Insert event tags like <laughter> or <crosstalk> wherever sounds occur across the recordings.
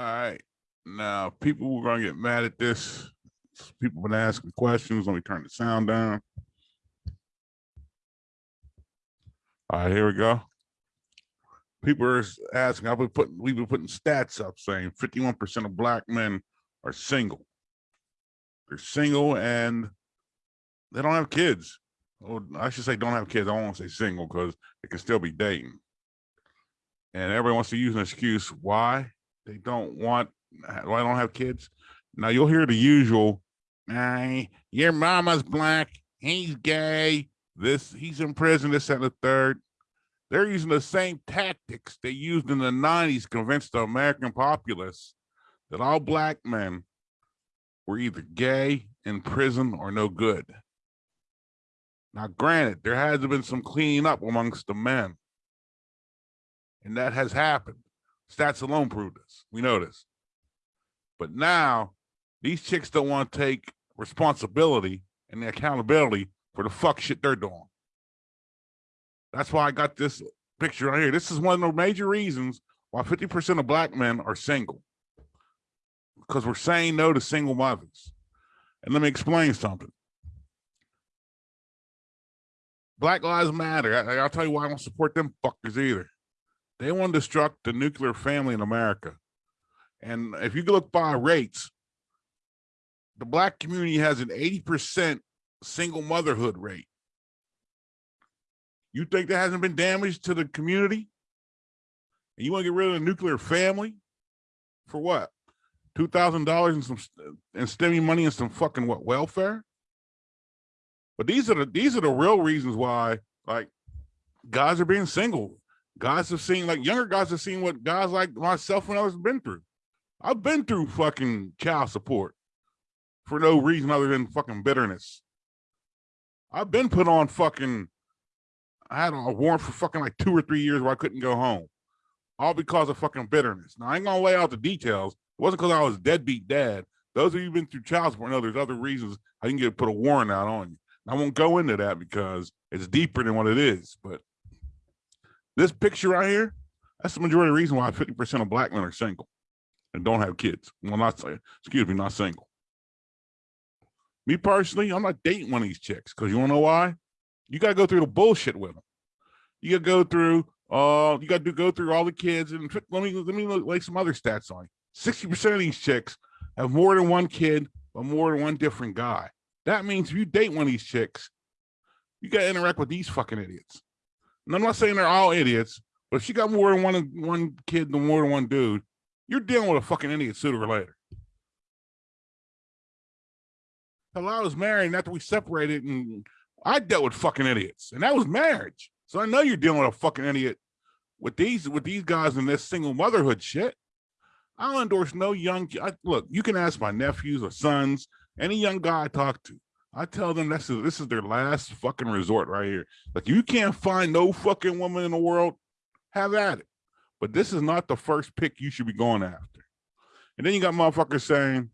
All right. Now, people were gonna get mad at this. People been asking questions. Let me turn the sound down. All right, here we go. People are asking, I've been putting, we've been putting stats up saying 51% of black men are single. They're single and they don't have kids. Or I should say don't have kids. I don't want to say single because they can still be dating. And everybody wants to use an excuse why they don't want, uh, why they don't have kids. Now you'll hear the usual, hey, your mama's black, he's gay, this, he's in prison, this and the third. They're using the same tactics they used in the 90s to convince the American populace that all black men were either gay, in prison, or no good. Now, granted, there has been some cleaning up amongst the men, and that has happened. Stats alone prove this. We know this. But now, these chicks don't want to take responsibility and the accountability for the fuck shit they're doing. That's why I got this picture right here. This is one of the major reasons why 50% of black men are single. Because we're saying no to single mothers. And let me explain something. Black Lives Matter. I, will tell you why I don't support them fuckers either. They want to destruct the nuclear family in America. And if you look by rates, the black community has an 80% single motherhood rate. You think that hasn't been damaged to the community? And you want to get rid of the nuclear family? For what? Two thousand dollars and some and stimmy money and some fucking what welfare? But these are the these are the real reasons why like guys are being single. Guys have seen like younger guys have seen what guys like myself and others have been through. I've been through fucking child support for no reason other than fucking bitterness. I've been put on fucking I had a warrant for fucking like two or three years where I couldn't go home. All because of fucking bitterness. Now I ain't gonna lay out the details. It wasn't because I was deadbeat dad. Those of you been through child support know there's other reasons I can get put a warrant out on you. I won't go into that because it's deeper than what it is. But this picture right here, that's the majority of the reason why 50% of black men are single and don't have kids. Well, not excuse me, not single. Me personally, I'm not dating one of these chicks because you wanna know why? You gotta go through the bullshit with them. You gotta go through uh you gotta do go through all the kids and let me let me lay some other stats on you. 60% of these chicks have more than one kid or more than one different guy. That means if you date one of these chicks, you gotta interact with these fucking idiots. And I'm not saying they're all idiots, but if she got more than one one kid than more than one dude, you're dealing with a fucking idiot sooner or later. I was married and after we separated and I dealt with fucking idiots, and that was marriage. So I know you're dealing with a fucking idiot with these with these guys in this single motherhood shit. I'll endorse no young. I, look, you can ask my nephews or sons, any young guy I talk to. I tell them this is this is their last fucking resort right here. Like you can't find no fucking woman in the world, have at it. But this is not the first pick you should be going after. And then you got motherfuckers saying,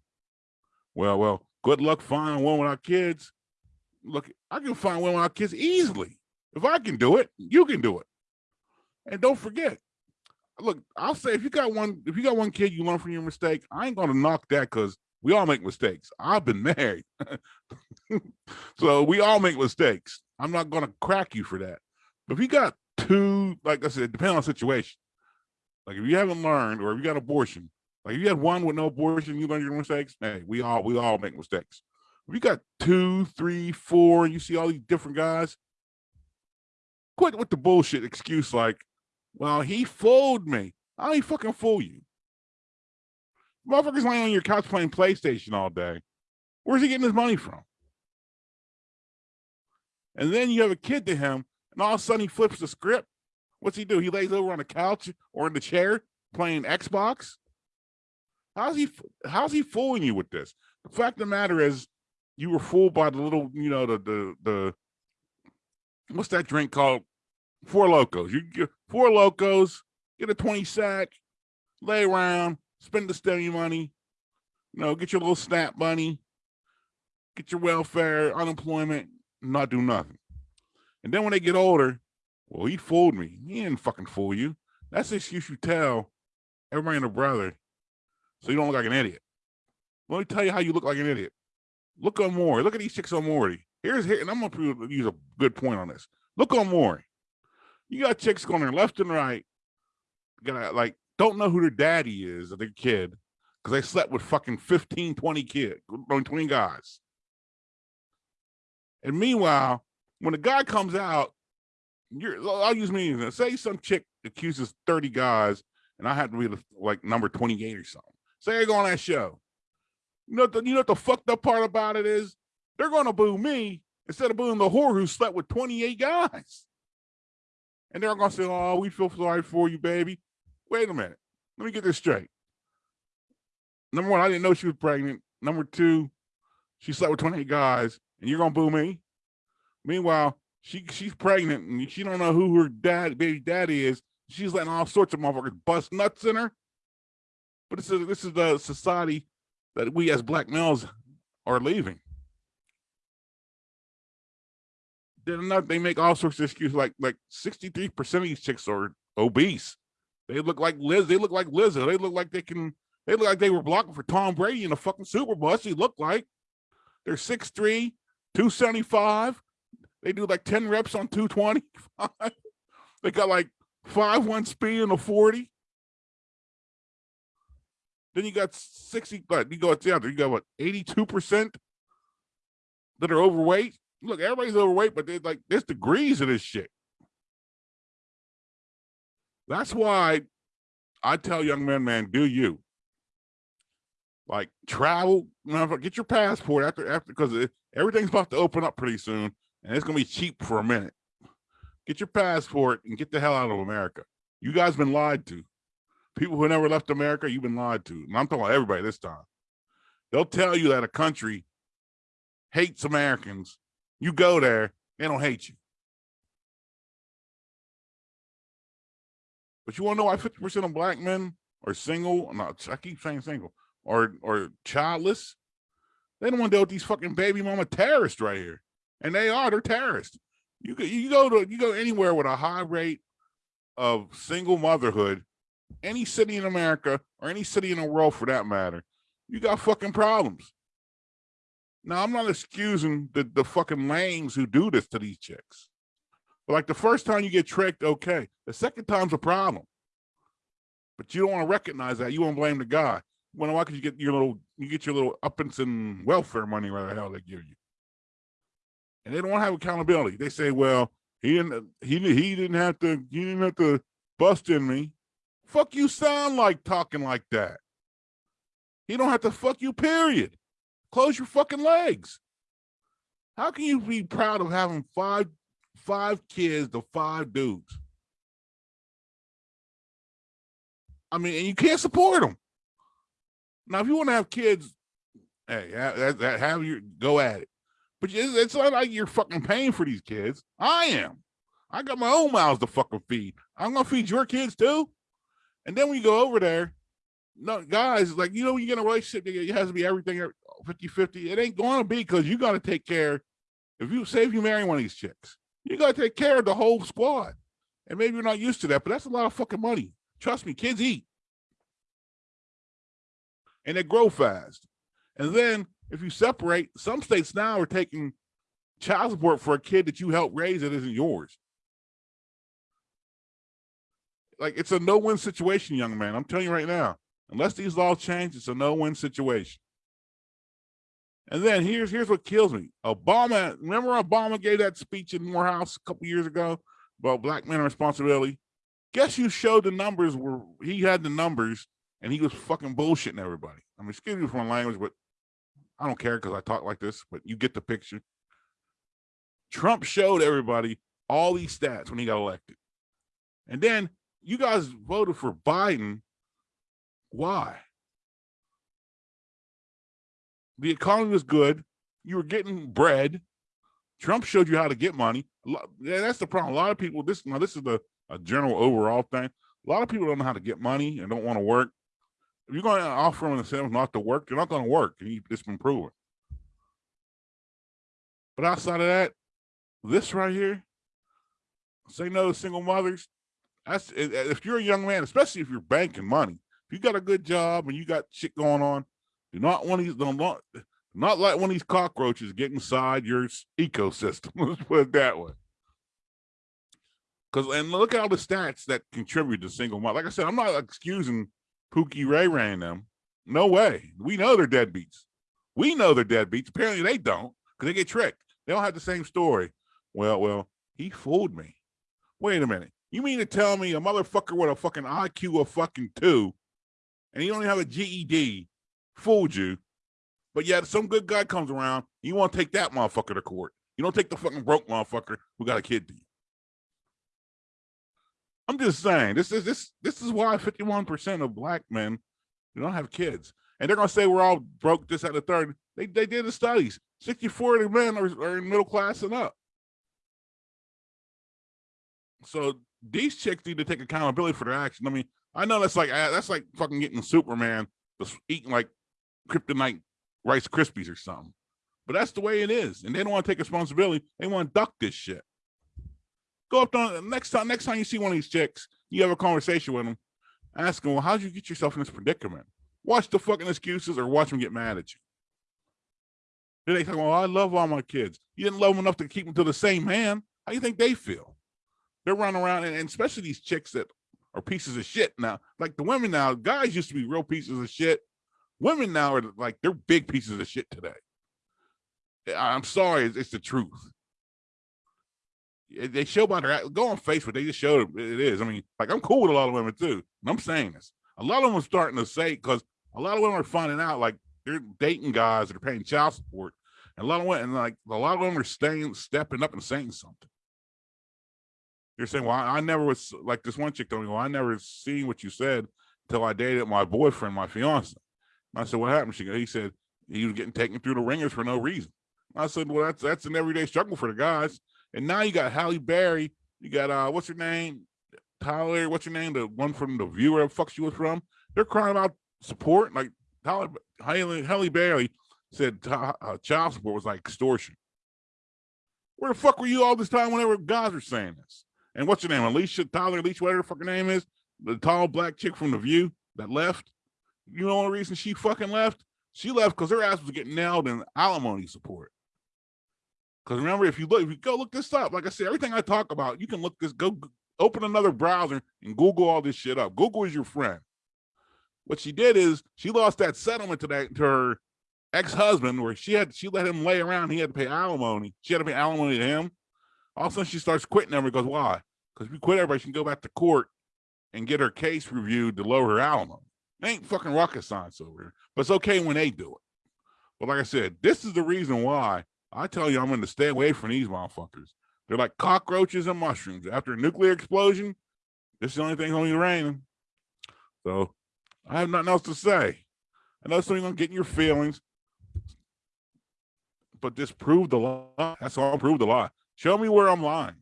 well, well, good luck finding one with our kids look, I can find one with our kids easily. If I can do it, you can do it. And don't forget, look, I'll say if you got one, if you got one kid you learn from your mistake, I ain't gonna knock that because we all make mistakes. I've been <laughs> married. <laughs> so we all make mistakes. I'm not gonna crack you for that. But if you got two, like I said, depending on situation. Like if you haven't learned or if you got abortion, like if you had one with no abortion, you learn your mistakes. Hey, we all we all make mistakes. We got two, three, four, and you see all these different guys, quit with the bullshit excuse like, well, he fooled me. How he fucking fool you? Motherfuckers laying on your couch playing PlayStation all day. Where's he getting his money from? And then you have a kid to him, and all of a sudden he flips the script. What's he do? He lays over on the couch or in the chair playing Xbox. How's he? How's he fooling you with this? The fact of the matter is, you were fooled by the little, you know, the the the what's that drink called? Four Lokos. You get Four Lokos, get a 20 sack, lay around, spend the stimmy money, you know, get your little snap money, get your welfare, unemployment, not do nothing. And then when they get older, well, he fooled me. He didn't fucking fool you. That's the excuse you tell everybody and a brother so you don't look like an idiot. Let me tell you how you look like an idiot. Look on Maury. Look at these chicks on Maury. Here's here, and I'm gonna use a good point on this. Look on Maury. You got chicks going there left and right. Got like don't know who their daddy is of their kid because they slept with fucking 15, 20 kids, 20 guys. And meanwhile, when the guy comes out, you're I'll use me. Say some chick accuses 30 guys, and I have to be like number 28 or something. Say I go on that show. You know, the, you know what the fucked up part about it is? They're going to boo me instead of booing the whore who slept with 28 guys. And they're going to say, oh, we feel sorry for you, baby. Wait a minute. Let me get this straight. Number one, I didn't know she was pregnant. Number two, she slept with 28 guys, and you're to boo me? Meanwhile, she she's pregnant, and she don't know who her dad, baby daddy is. She's letting all sorts of motherfuckers bust nuts in her. But this is this is the society that we as black males are leaving. They're they make all sorts of excuses like like 63% of these chicks are obese. They look like Liz, they look like Lizzo. They look like they can they look like they were blocking for Tom Brady in a fucking Super Bowl. That's what they look like. They're 6'3, 275. They do like 10 reps on 225. <laughs> they got like 5-1 speed in a 40. Then you got 60, but you go the other, you got what 82% that are overweight. Look, everybody's overweight, but they like there's degrees of this shit. That's why I tell young men, man, do you like travel? Get your passport after after because everything's about to open up pretty soon, and it's gonna be cheap for a minute. Get your passport and get the hell out of America. You guys been lied to people who never left America, you've been lied to. And I'm talking about everybody this time. They'll tell you that a country hates Americans. You go there, they don't hate you. But you want to know why 50% of black men are single? No, I keep saying single or or childless. They don't want to deal with these fucking baby mama terrorists right here. And they are, they're terrorists. You go, you go to you go anywhere with a high rate of single motherhood any city in America or any city in the world for that matter, you got fucking problems. Now, I'm not excusing the, the fucking lames who do this to these chicks. But like the first time you get tricked, okay. The second time's a problem. But you don't want to recognize that. You want to blame the guy. Well, why could you get your little you get your little uppance and welfare money where the hell they give you? And they don't have accountability. They say, well, he didn't he he didn't have to he didn't have to bust in me. Fuck you sound like talking like that. He don't have to fuck you, period. Close your fucking legs. How can you be proud of having five five kids to five dudes? I mean, and you can't support them. Now, if you want to have kids, hey, have, have your go at it. But it's not like you're fucking paying for these kids. I am. I got my own mouths to fucking feed. I'm gonna feed your kids too. And then when you go over there, no guys, like, you know, when you get in a relationship, it has to be everything uh, 50 50. It ain't to be because you got to take care. If you say if you marry one of these chicks, you got to take care of the whole squad. And maybe you're not used to that, but that's a lot of fucking money. Trust me, kids eat and they grow fast. And then if you separate, some states now are taking child support for a kid that you helped raise that isn't yours like it's a no-win situation, young man. I'm telling you right now. Unless these laws change, it's a no-win situation. And then here's here's what kills me. Obama, remember Obama gave that speech in Morehouse a couple years ago about black men responsibility? Guess you showed the numbers where he had the numbers and he was fucking bullshitting everybody. I mean, excuse me for my language, but I don't care because I talk like this, but you get the picture. Trump showed everybody all these stats when he got elected. And then you guys voted for Biden. Why? The economy was good. You were getting bread. Trump showed you how to get money. That's the problem. A lot of people, this now this is the a general overall thing. A lot of people don't know how to get money and don't want to work. You're going to offer them themselves not to work, they're not going to work. It's been proven. But outside of that, this right here, say no to single mothers, that's if you're a young man, especially if you're banking money. If you got a good job and you got shit going on, do not want these don't not, not let one of these cockroaches get inside your ecosystem. <laughs> Let's put it that way. Because and look at all the stats that contribute to single mom. Like I said, I'm not excusing Pookie Ray Ray and them. No way. We know they're deadbeats. We know they're deadbeats. Apparently they don't, because they get tricked. They don't have the same story. Well, well, he fooled me. Wait a minute. You mean to tell me a motherfucker with a fucking IQ of fucking two, and he don't even have a GED, fooled you, but yet some good guy comes around, you want to take that motherfucker to court. You don't take the fucking broke motherfucker who got a kid to you. I'm just saying, this is this this is why 51% of black men do not have kids. And they're gonna say we're all broke, this at the third. They they did the studies. 64 of the men are, are in middle class and up. So these chicks need to take accountability for their action. I mean, I know that's like uh, that's like fucking getting Superman eating like kryptonite Rice Krispies or something. But that's the way it is, and they don't want to take responsibility. They want to duck this shit. Go up to next time. Next time you see one of these chicks, you have a conversation with them. Ask them, "Well, how'd you get yourself in this predicament?" Watch the fucking excuses, or watch them get mad at you. Then they say, "Well, I love all my kids. You didn't love them enough to keep them to the same man. How do you think they feel?" They're running around, and, and especially these chicks that are pieces of shit now. Like the women now, guys used to be real pieces of shit. Women now are like they're big pieces of shit today. I'm sorry, it's, it's the truth. They show their act- go on Facebook. They just showed it is. I mean, like I'm cool with a lot of women too. And I'm saying this. A lot of them are starting to say because a lot of women are finding out like they're dating guys that are paying child support, and a lot of women like a lot of them are staying stepping up and saying something. You're saying, well, I, I never was like this one chick told me, well, I never seen what you said until I dated my boyfriend, my fiance. And I said, what happened? She he said he was getting taken through the ringers for no reason. I said, well, that's that's an everyday struggle for the guys. And now you got Halle Berry, you got uh, what's her name, Tyler, what's your name, the one from the Viewer, the fuck she was from. They're crying out support. Like Tyler, Halle, Halle Berry said, uh, child support was like extortion. Where the fuck were you all this time whenever guys were saying this? And what's your name? Alicia Tyler, Alicia, whatever her fucking name is, the tall black chick from the View that left. You know the reason she fucking left? She left because her ass was getting nailed in alimony support. Because remember, if you look, if you go look this up, like I said, everything I talk about, you can look this, go open another browser and Google all this shit up. Google is your friend. What she did is she lost that settlement to that to her ex-husband where she had she let him lay around, he had to pay alimony. She had to pay alimony to him. All of a sudden she starts quitting everybody. Goes, why? Because if you quit everybody, she can go back to court and get her case reviewed to lower her alimony. It ain't fucking rocket science over here. But it's okay when they do it. But like I said, this is the reason why I tell you I'm going to stay away from these motherfuckers. They're like cockroaches and mushrooms. After a nuclear explosion, this is the only thing only raining. So I have nothing else to say. I know something's gonna get in your feelings, but just prove the lie. That's all. proved the lie. Show me where I'm lying.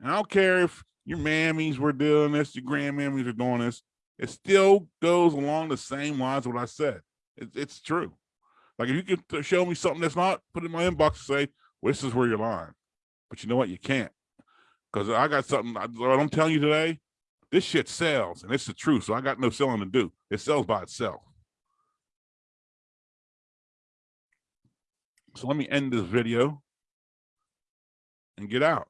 And I don't care if your mammies were doing this, your grandmammies are doing this. It still goes along the same lines what I said. It, it's true. Like if you can show me something that's not, put in my inbox and say, well, this is where you're lying. But you know what? You can't. Because I got something, I, what I'm telling you today, this shit sells and it's the truth. So I got no selling to do. It sells by itself. So let me end this video and get out.